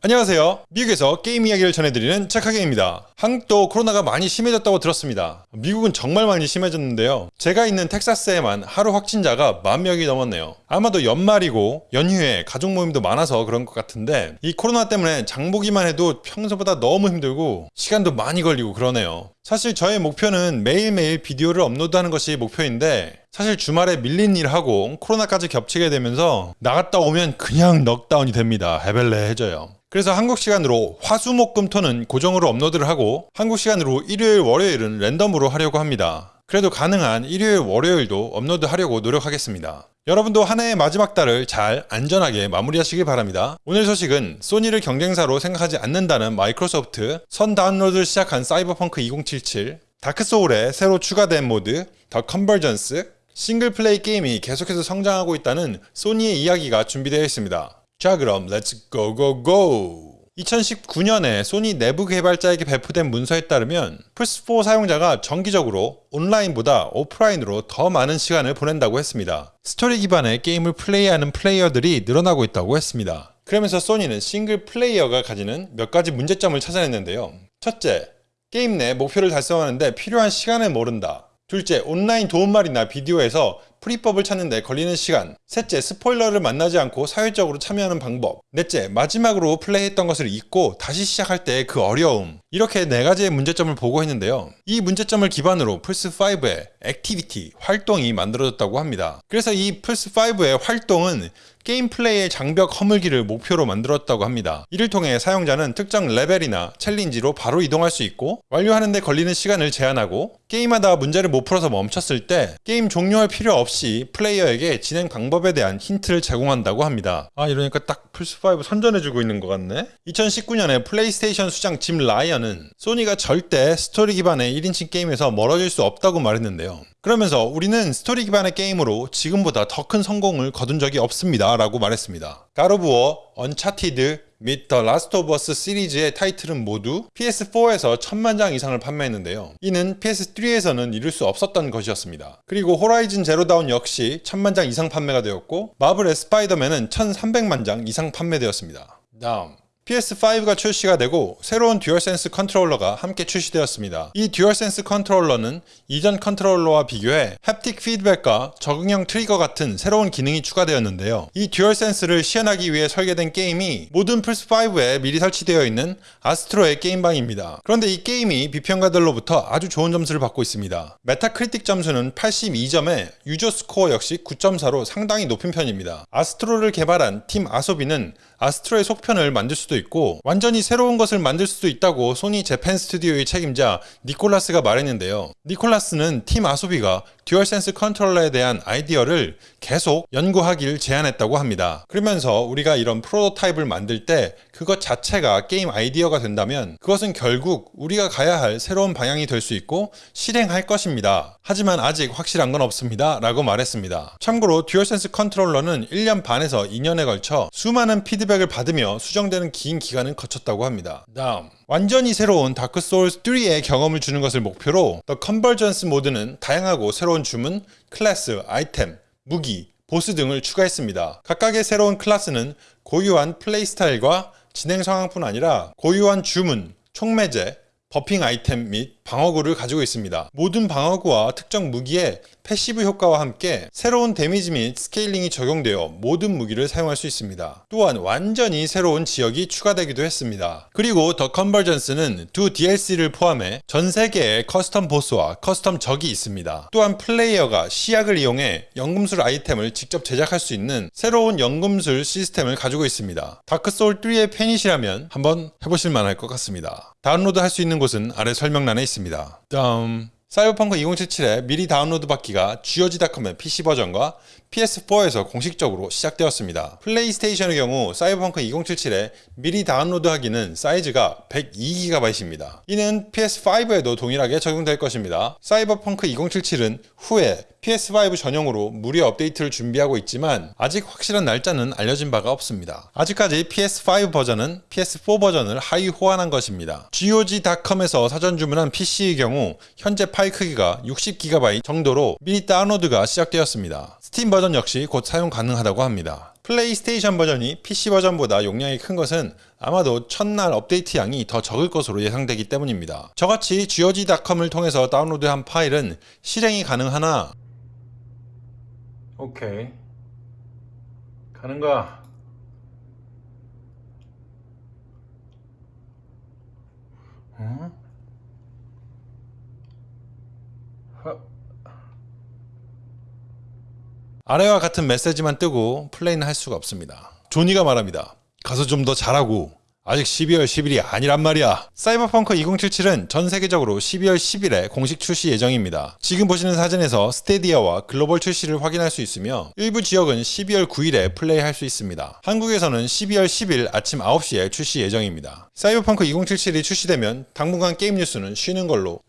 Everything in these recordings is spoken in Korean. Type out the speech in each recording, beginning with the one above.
안녕하세요. 미국에서 게임 이야기를 전해드리는 착하게입니다. 한국도 코로나가 많이 심해졌다고 들었습니다. 미국은 정말 많이 심해졌는데요. 제가 있는 텍사스에만 하루 확진자가 만 명이 넘었네요. 아마도 연말이고 연휴에 가족 모임도 많아서 그런 것 같은데 이 코로나 때문에 장보기만 해도 평소보다 너무 힘들고 시간도 많이 걸리고 그러네요. 사실 저의 목표는 매일매일 비디오를 업로드하는 것이 목표인데 사실 주말에 밀린 일하고 코로나까지 겹치게 되면서 나갔다 오면 그냥 넉다운이 됩니다. 헤벨레해져요. 그래서 한국 시간으로 화수목금토는 고정으로 업로드를 하고 한국 시간으로 일요일 월요일은 랜덤으로 하려고 합니다. 그래도 가능한 일요일 월요일도 업로드 하려고 노력하겠습니다. 여러분도 한 해의 마지막 달을 잘 안전하게 마무리하시길 바랍니다. 오늘 소식은 소니를 경쟁사로 생각하지 않는다는 마이크로소프트, 선 다운로드를 시작한 사이버펑크 2077, 다크소울에 새로 추가된 모드, The Convergence, 싱글플레이 게임이 계속해서 성장하고 있다는 소니의 이야기가 준비되어 있습니다. 자 그럼 let's go go go 2019년에 소니 내부 개발자에게 배포된 문서에 따르면 플스4 사용자가 정기적으로 온라인보다 오프라인으로 더 많은 시간을 보낸다고 했습니다. 스토리 기반의 게임을 플레이하는 플레이어들이 늘어나고 있다고 했습니다. 그러면서 소니는 싱글 플레이어가 가지는 몇 가지 문제점을 찾아냈는데요. 첫째, 게임 내 목표를 달성하는데 필요한 시간을 모른다. 둘째, 온라인 도움말이나 비디오에서 풀이법을 찾는데 걸리는 시간. 셋째, 스포일러를 만나지 않고 사회적으로 참여하는 방법. 넷째, 마지막으로 플레이했던 것을 잊고 다시 시작할 때 그 어려움. 이렇게 네 가지의 문제점을 보고했는데요. 이 문제점을 기반으로 플스5의 activity, 활동이 만들어졌다고 합니다. 그래서 이 플스5의 활동은 게임 플레이의 장벽 허물기를 목표로 만들었다고 합니다. 이를 통해 사용자는 특정 레벨이나 challenge로 바로 이동할 수 있고 완료하는데 걸리는 시간을 제한하고 게임하다 문제를 못 풀어서 멈췄을 때 게임 종료할 필요 없이 플레이어에게 진행 방법에 대한 힌트를 제공한다고 합니다. 아 이러니까 딱 플스5 선전해주고 있는 것 같네? 2019년에 플레이스테이션 수장 짐 라이언은 소니가 절대 스토리 기반의 1인칭 게임에서 멀어질 수 없다고 말했는데요. 그러면서 우리는 스토리 기반의 게임으로 지금보다 더 큰 성공을 거둔 적이 없습니다 라고 말했습니다. 갓 오브 워, 언차티드, 및 더 라스트 오브 어스 시리즈의 타이틀은 모두 PS4에서 천만 장 이상을 판매했는데요. 이는 PS3에서는 이룰 수 없었던 것이었습니다. 그리고 호라이즌 제로다운 역시 천만 장 이상 판매가 되었고 마블의 스파이더맨은 1300만 장 이상 판매되었습니다. 다음 PS5가 출시가 되고 새로운 듀얼센스 컨트롤러가 함께 출시되었습니다. 이 듀얼센스 컨트롤러는 이전 컨트롤러와 비교해 haptic 피드백과 적응형 트리거 같은 새로운 기능이 추가되었는데요. 이 듀얼센스를 시연하기 위해 설계된 게임이 모든 플스5에 미리 설치되어 있는 아스트로의 게임방입니다. 그런데 이 게임이 비평가들로부터 아주 좋은 점수를 받고 있습니다. 메타크리틱 점수는 82점에 user score 역시 9.4로 상당히 높은 편입니다. 아스트로를 개발한 팀 아소비는 아스트로의 속편을 만들 수도 있고 완전히 새로운 것을 만들 수도 있다고 소니 재팬 스튜디오의 책임자 니콜라스가 말했는데요. 니콜라스는 팀 아소비가 듀얼센스 컨트롤러에 대한 아이디어를 계속 연구하길 제안했다고 합니다. 그러면서 우리가 이런 프로토타입을 만들 때 그것 자체가 게임 아이디어가 된다면 그것은 결국 우리가 가야 할 새로운 방향이 될 수 있고 실행할 것입니다. 하지만 아직 확실한 건 없습니다. 라고 말했습니다. 참고로 듀얼센스 컨트롤러는 1년 반에서 2년에 걸쳐 수많은 피드백을 받으며 수정되는 긴 기간을 거쳤다고 합니다. 다음 완전히 새로운 다크 소울스 3의 경험을 주는 것을 목표로 더 컨버전스 모드는 다양하고 새로운 주문, 클래스, 아이템, 무기, 보스 등을 추가했습니다. 각각의 새로운 클래스는 고유한 플레이 스타일과 진행 상황뿐 아니라 고유한 주문, 총매제, buffing 아이템 및 방어구를 가지고 있습니다. 모든 방어구와 특정 무기에 passive 효과와 함께 새로운 damage 및 scaling이 적용되어 모든 무기를 사용할 수 있습니다. 또한 완전히 새로운 지역이 추가되기도 했습니다. 그리고 더 컨버전스는 두 DLC를 포함해 전 세계의 custom 보스와 custom 적이 있습니다. 또한 플레이어가 시약을 이용해 연금술 아이템을 직접 제작할 수 있는 새로운 연금술 시스템을 가지고 있습니다. 다크소울3의 팬이시라면 한번 해보실 만할 것 같습니다. 다운로드 할 수 있는 곳은 아래 설명란에 있습니다. 다음 사이버펑크 2077의 미리 다운로드 받기가 GOG.com의 PC 버전과 PS4에서 공식적으로 시작되었습니다. 플레이스테이션의 경우 사이버펑크 2077의 미리 다운로드하기는 사이즈가 102GB입니다. 이는 PS5에도 동일하게 적용될 것입니다. 사이버펑크 2077은 후에 PS5 전용으로 무료 업데이트를 준비하고 있지만 아직 확실한 날짜는 알려진 바가 없습니다. 아직까지 PS5 버전은 PS4 버전을 하위 호환한 것입니다. GOG.com에서 사전 주문한 PC의 경우 현재 파일 크기가 60GB 정도로 미리 다운로드가 시작되었습니다. 스팀 버전 역시 곧 사용 가능하다고 합니다. 플레이스테이션 버전이 PC 버전보다 용량이 큰 것은 아마도 첫날 업데이트 양이 더 적을 것으로 예상되기 때문입니다. 저같이 GOG.com을 통해서 다운로드한 파일은 실행이 가능하나 오케이 가는가 어? 아래와 같은 메시지만 뜨고 플레이는 할 수가 없습니다. 조니가 말합니다. 가서 좀 더 잘하고 아직 12월 10일이 아니란 말이야. 사이버펑크 2077은 전 세계적으로 12월 10일에 공식 출시 예정입니다. 지금 보시는 사진에서 스테디아와 글로벌 출시를 확인할 수 있으며 일부 지역은 12월 9일에 플레이할 수 있습니다. 한국에서는 12월 10일 아침 9시에 출시 예정입니다. 사이버펑크 2077이 출시되면 당분간 게임 뉴스는 쉬는 걸로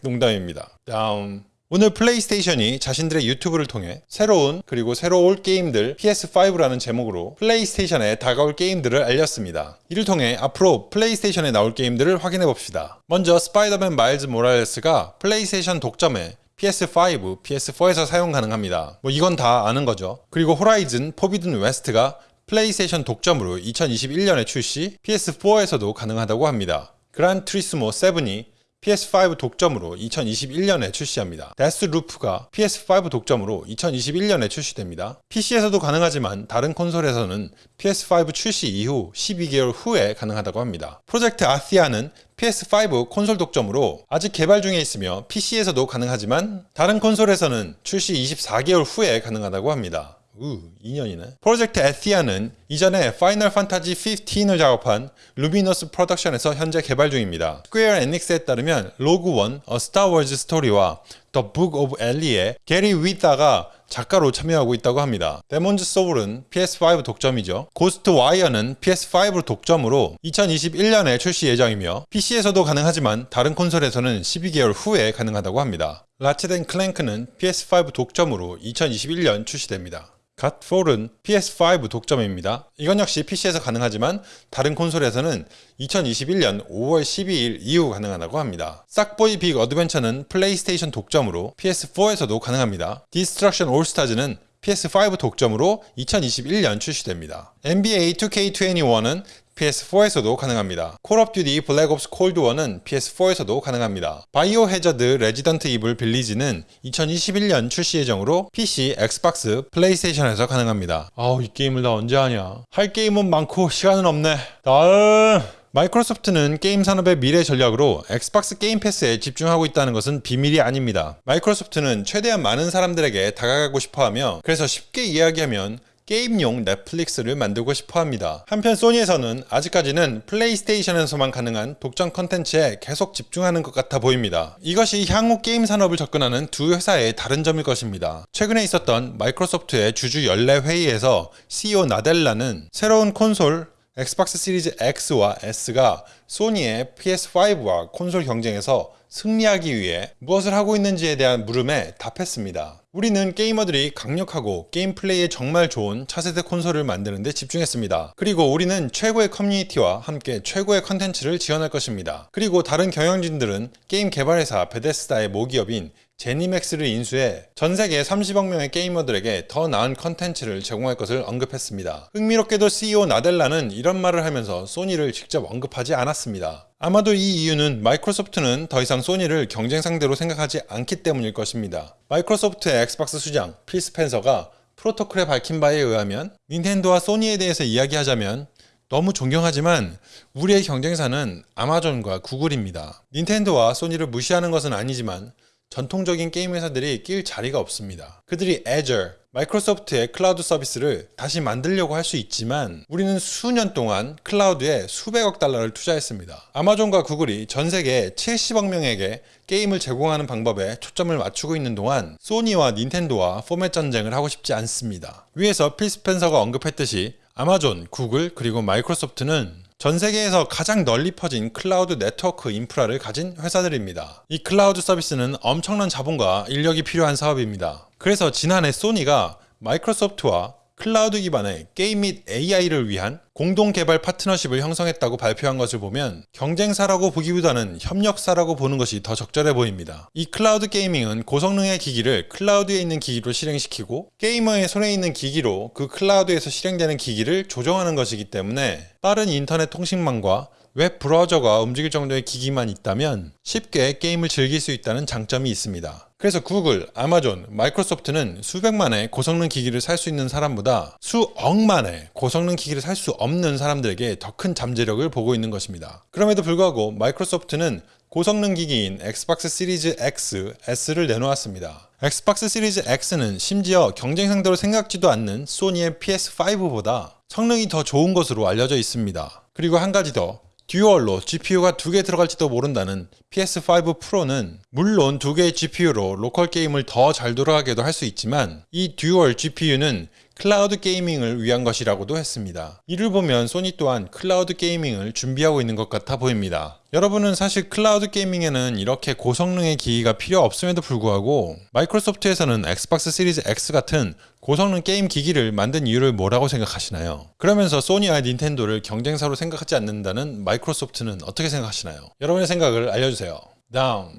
농담입니다. 다음 오늘 플레이스테이션이 자신들의 유튜브를 통해 새로운 그리고 새로 올 게임들 PS5라는 제목으로 플레이스테이션에 다가올 게임들을 알렸습니다. 이를 통해 앞으로 플레이스테이션에 나올 게임들을 확인해 봅시다. 먼저 스파이더맨 마일즈 모랄레스가 플레이스테이션 독점에 PS5, PS4에서 사용 가능합니다. 뭐 이건 다 아는 거죠. 그리고 호라이즌 포비든 웨스트가 플레이스테이션 독점으로 2021년에 출시, PS4에서도 가능하다고 합니다. 그란 트리스모 7이 PS5 독점으로 2021년에 출시합니다. 데스루프가 PS5 독점으로 2021년에 출시됩니다. PC에서도 가능하지만 다른 콘솔에서는 PS5 출시 이후 12개월 후에 가능하다고 합니다. 프로젝트 아티아는 PS5 콘솔 독점으로 아직 개발 중에 있으며 PC에서도 가능하지만 다른 콘솔에서는 출시 24개월 후에 가능하다고 합니다. 우, 2년이네. 프로젝트 아티아는 이전에 파이널 판타지 15을 작업한 루미너스 프로덕션에서 현재 개발 중입니다. 스퀘어 에닉스에 따르면 로그 원, 어 스타워즈 스토리와 더 북 오브 엘리의 게리 위타가 작가로 참여하고 있다고 합니다. 데몬즈 소울은 PS5 독점이죠. 고스트 와이어는 PS5 독점으로 2021년에 출시 예정이며 PC에서도 가능하지만 다른 콘솔에서는 12개월 후에 가능하다고 합니다. 라쳇 앤 클랭크는 PS5 독점으로 2021년 출시됩니다. 갓폴은 PS5 독점입니다. 이건 역시 PC에서 가능하지만 다른 콘솔에서는 2021년 5월 12일 이후 가능하다고 합니다. 싹보이 빅 어드벤처는 플레이스테이션 독점으로 PS4에서도 가능합니다. 디스트럭션 올스타즈는 PS5 독점으로 2021년 출시됩니다. NBA 2K21은 PS4에서도 가능합니다. 콜 오브 듀티 블랙 옵스 콜드 워는 PS4에서도 가능합니다. 바이오 해저드 레지던트 이블 빌리지는 2021년 출시 예정으로 PC, 엑스박스, 플레이스테이션에서 가능합니다. 아우 이 게임을 나 언제 하냐. 할 게임은 많고 시간은 없네. 다음 마이크로소프트는 게임 산업의 미래 전략으로 엑스박스 게임 패스에 집중하고 있다는 것은 비밀이 아닙니다. 마이크로소프트는 최대한 많은 사람들에게 다가가고 싶어 하며 그래서 쉽게 이야기하면 게임용 넷플릭스를 만들고 싶어 합니다. 한편 소니에서는 아직까지는 플레이스테이션에서만 가능한 독점 컨텐츠에 계속 집중하는 것 같아 보입니다. 이것이 향후 게임 산업을 접근하는 두 회사의 다른 점일 것입니다. 최근에 있었던 마이크로소프트의 주주 연례 회의에서 CEO 나델라는 새로운 콘솔 엑스박스 시리즈 X와 S가 소니의 PS5와 콘솔 경쟁에서 승리하기 위해 무엇을 하고 있는지에 대한 물음에 답했습니다. 우리는 게이머들이 강력하고 게임 플레이에 정말 좋은 차세대 콘솔을 만드는 데 집중했습니다. 그리고 우리는 최고의 커뮤니티와 함께 최고의 컨텐츠를 지원할 것입니다. 그리고 다른 경영진들은 게임 개발회사 베데스다의 모기업인 제니맥스를 인수해 전 세계 30억 명의 게이머들에게 더 나은 컨텐츠를 제공할 것을 언급했습니다. 흥미롭게도 CEO 나델라는 이런 말을 하면서 소니를 직접 언급하지 않았습니다. 아마도 이 이유는 마이크로소프트는 더 이상 소니를 경쟁 상대로 생각하지 않기 때문일 것입니다. 마이크로소프트의 엑스박스 수장 필 스펜서가 프로토콜에 밝힌 바에 의하면 닌텐도와 소니에 대해서 이야기하자면 너무 존경하지만 우리의 경쟁사는 아마존과 구글입니다. 닌텐도와 소니를 무시하는 것은 아니지만 전통적인 게임 회사들이 낄 자리가 없습니다. 그들이 Azure, 마이크로소프트의 클라우드 서비스를 다시 만들려고 할 수 있지만 우리는 수년 동안 클라우드에 수백억 달러를 투자했습니다. 아마존과 구글이 전 세계 70억 명에게 게임을 제공하는 방법에 초점을 맞추고 있는 동안 소니와 닌텐도와 포맷 전쟁을 하고 싶지 않습니다. 위에서 필 스펜서가 언급했듯이 아마존, 구글, 그리고 마이크로소프트는 전 세계에서 가장 널리 퍼진 클라우드 네트워크 인프라를 가진 회사들입니다. 이 클라우드 서비스는 엄청난 자본과 인력이 필요한 사업입니다. 그래서 지난해 소니가 마이크로소프트와 클라우드 기반의 게임 및 AI를 위한 공동 개발 파트너십을 형성했다고 발표한 것을 보면 경쟁사라고 보기보다는 협력사라고 보는 것이 더 적절해 보입니다. 이 클라우드 게이밍은 고성능의 기기를 클라우드에 있는 기기로 실행시키고 게이머의 손에 있는 기기로 그 클라우드에서 실행되는 기기를 조정하는 것이기 때문에 빠른 인터넷 통신망과 웹 브라우저가 움직일 정도의 기기만 있다면 쉽게 게임을 즐길 수 있다는 장점이 있습니다. 그래서 구글, 아마존, 마이크로소프트는 수백만의 고성능 기기를 살 수 있는 사람보다 수억만의 고성능 기기를 살 수 없는 사람들에게 더 큰 잠재력을 보고 있는 것입니다. 그럼에도 불구하고 마이크로소프트는 고성능 기기인 엑스박스 시리즈 X, S를 내놓았습니다. 엑스박스 시리즈 X는 심지어 경쟁 상대로 생각지도 않는 소니의 PS5보다 성능이 더 좋은 것으로 알려져 있습니다. 그리고 한 가지 더 듀얼로 GPU가 두 개 들어갈지도 모른다는 PS5 프로는 물론 두 개의 GPU로 로컬 게임을 더 잘 돌아가게도 할 수 있지만 이 듀얼 GPU는 클라우드 게이밍을 위한 것이라고도 했습니다. 이를 보면 소니 또한 클라우드 게이밍을 준비하고 있는 것 같아 보입니다. 여러분은 사실 클라우드 게이밍에는 이렇게 고성능의 기기가 필요 없음에도 불구하고 마이크로소프트에서는 엑스박스 시리즈 X 같은 고성능 게임 기기를 만든 이유를 뭐라고 생각하시나요? 그러면서 소니와 닌텐도를 경쟁사로 생각하지 않는다는 마이크로소프트는 어떻게 생각하시나요? 여러분의 생각을 알려주세요. 다음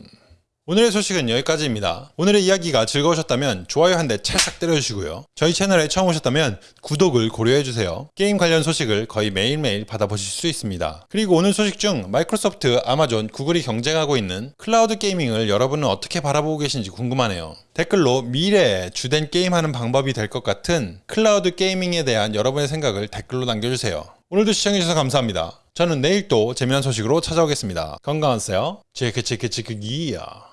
오늘의 소식은 여기까지입니다. 오늘의 이야기가 즐거우셨다면 좋아요 한 대 찰싹 때려주시고요. 저희 채널에 처음 오셨다면 구독을 고려해주세요. 게임 관련 소식을 거의 매일매일 받아보실 수 있습니다. 그리고 오늘 소식 중 마이크로소프트, 아마존, 구글이 경쟁하고 있는 클라우드 게이밍을 여러분은 어떻게 바라보고 계신지 궁금하네요. 댓글로 미래에 주된 게임하는 방법이 될 것 같은 클라우드 게이밍에 대한 여러분의 생각을 댓글로 남겨주세요. 오늘도 시청해주셔서 감사합니다. 저는 내일 또 재미난 소식으로 찾아오겠습니다. 건강하세요. 체크체크체크 기야.